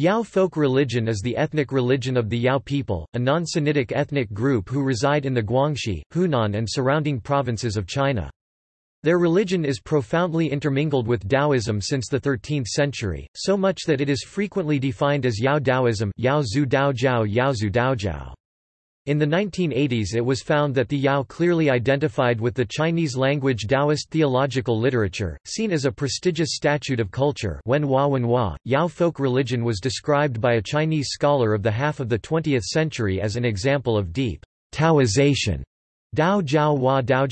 Yao folk religion is the ethnic religion of the Yao people, a non-Sinitic ethnic group who reside in the Guangxi, Hunan and surrounding provinces of China. Their religion is profoundly intermingled with Taoism since the 13th century, so much that it is frequently defined as Yao Taoism Yao Zhu Daojiao Yao Zhu Daojiao. In the 1980s it was found that the Yao clearly identified with the Chinese-language Taoist theological literature, seen as a prestigious statute of culture Wenhua Wenhua. Yao folk religion was described by a Chinese scholar of the half of the 20th century as an example of deep Taoization. Dao Jiao Hua Dao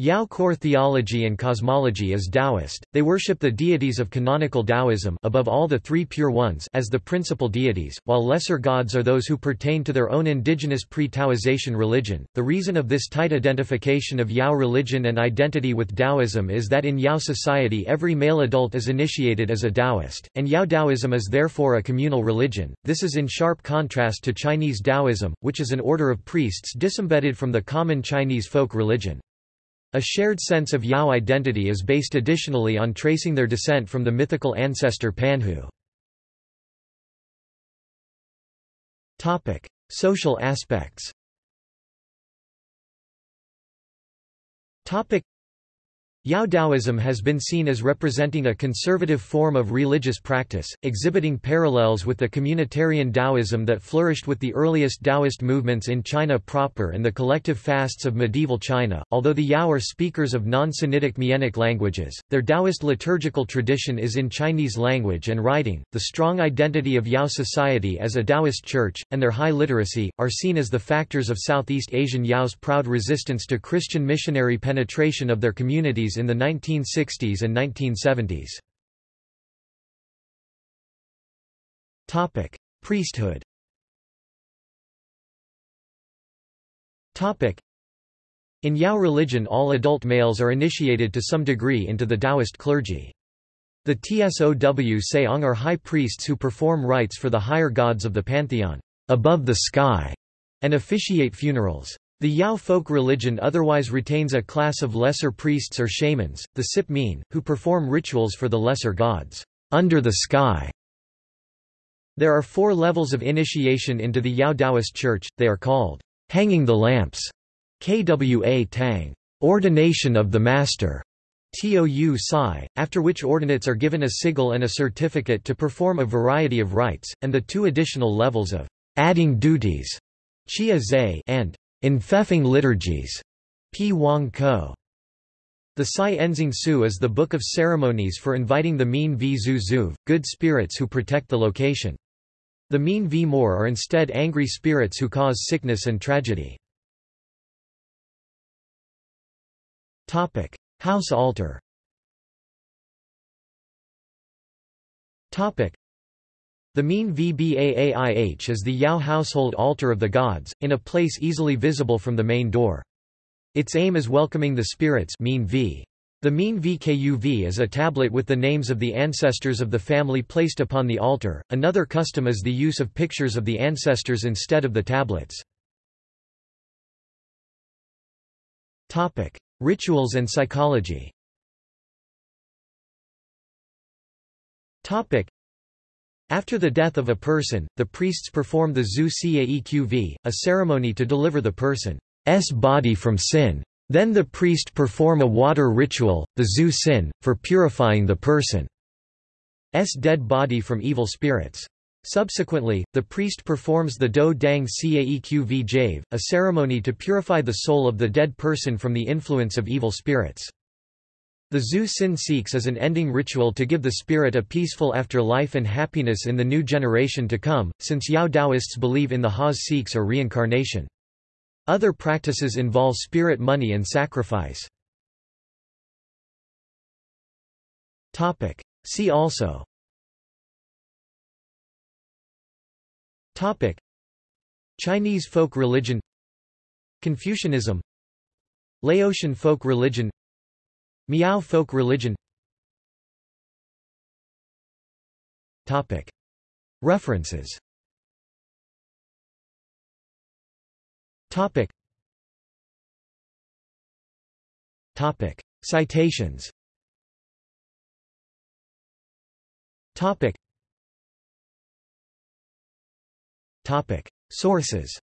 Yao core theology and cosmology is Taoist, they worship the deities of canonical Taoism above all the three pure ones as the principal deities, while lesser gods are those who pertain to their own indigenous pre-Taoization religion. The reason of this tight identification of Yao religion and identity with Taoism is that in Yao society every male adult is initiated as a Taoist, and Yao Taoism is therefore a communal religion. This is in sharp contrast to Chinese Taoism, which is an order of priests disembedded from the common Chinese folk religion. A shared sense of Yao identity is based additionally on tracing their descent from the mythical ancestor Panhu. Topic: Social aspects Yao Taoism has been seen as representing a conservative form of religious practice, exhibiting parallels with the communitarian Taoism that flourished with the earliest Taoist movements in China proper and the collective fasts of medieval China. Although the Yao are speakers of non-Sinitic Mienic languages, their Taoist liturgical tradition is in Chinese language and writing. The strong identity of Yao society as a Taoist church, and their high literacy, are seen as the factors of Southeast Asian Yao's proud resistance to Christian missionary penetration of their communities in the 1960s and 1970s. Topic: Priesthood. Topic: In Yao religion all adult males are initiated to some degree into the Taoist clergy. The Tsow Seong are high priests who perform rites for the higher gods of the pantheon, above the sky, and officiate funerals. The Yao folk religion otherwise retains a class of lesser priests or shamans, the Sip Min, who perform rituals for the lesser gods, under the sky. There are four levels of initiation into the Yao Taoist Church, they are called, hanging the lamps, kwa tang, ordination of the master, tou sai, after which ordinates are given a sigil and a certificate to perform a variety of rites, and the two additional levels of adding duties, chia zai and Enfeoffing liturgies. P. Wang Ko. The Sai Enzing Su is the book of ceremonies for inviting the Min V Zu Zuv, good spirits who protect the location. The Min V More are instead angry spirits who cause sickness and tragedy. House altar the mean Vbaaih is the Yao household altar of the gods, in a place easily visible from the main door. Its aim is welcoming the spirits Min v. The mean Vkuv is a tablet with the names of the ancestors of the family placed upon the altar. Another custom is the use of pictures of the ancestors instead of the tablets. Topic: Rituals and psychology. Topic: after the death of a person, the priests perform the Zhu Caeqv, a ceremony to deliver the person's body from sin. Then the priest perform a water ritual, the Zhu Sin, for purifying the person's dead body from evil spirits. Subsequently, the priest performs the Do Dang Caeqv Jave, a ceremony to purify the soul of the dead person from the influence of evil spirits. The Zhu Sin Sikhs is an ending ritual to give the spirit a peaceful afterlife and happiness in the new generation to come, since Yao Taoists believe in the Haas Sikhs or reincarnation. Other practices involve spirit money and sacrifice. See also. Chinese folk religion. Confucianism. Laotian folk religion Miao folk religion. References. Citations. Sources.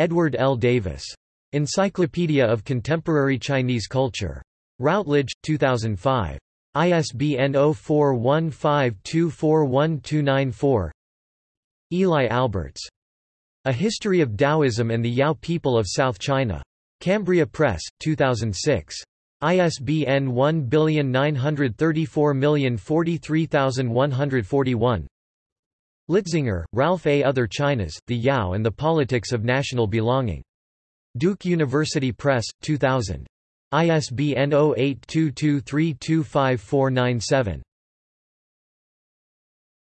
Edward L. Davis. Encyclopedia of Contemporary Chinese Culture. Routledge, 2005. ISBN 0415241294 Eli Alberts. A History of Taoism and the Yao People of South China. Cambria Press, 2006. ISBN 1934043141. Litzinger, Ralph A. Other Chinas, The Yao and the Politics of National Belonging. Duke University Press, 2000. ISBN 0822325497.